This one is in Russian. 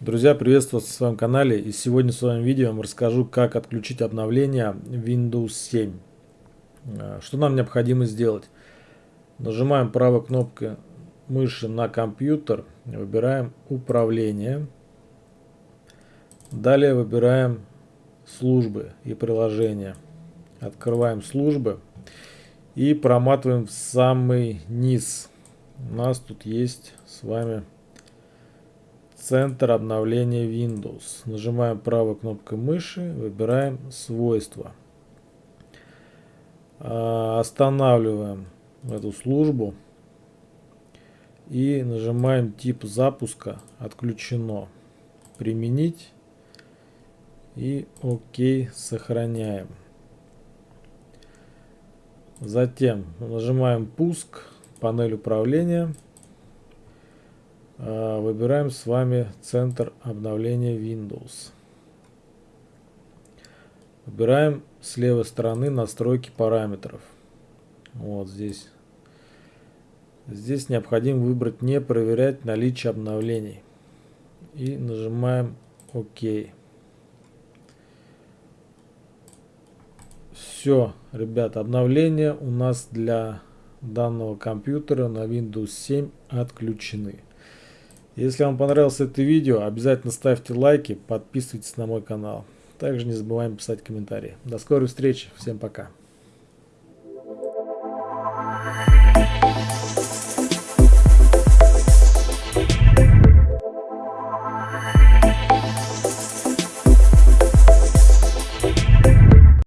Друзья, приветствую вас на своем канале и сегодня в своем видео я вам расскажу, как отключить обновление Windows 7. А, что нам необходимо сделать? Нажимаем правой кнопкой мыши на компьютер, выбираем управление. Далее выбираем службы и приложения. Открываем службы и проматываем в самый низ. У нас тут есть с вами Центр обновления Windows. Нажимаем правой кнопкой мыши, выбираем свойства. А, останавливаем эту службу и нажимаем тип запуска отключено. Применить и ОК сохраняем. Затем нажимаем пуск, панель управления. А, выбираем с вами центр обновления Windows. Выбираем с левой стороны настройки параметров. Вот здесь. Здесь необходимо выбрать не проверять наличие обновлений. И нажимаем ОК. Все, ребята, обновления у нас для данного компьютера на Windows 7 отключены. Если вам понравилось это видео, обязательно ставьте лайки, подписывайтесь на мой канал. Также не забываем писать комментарии. До скорой встречи. Всем пока.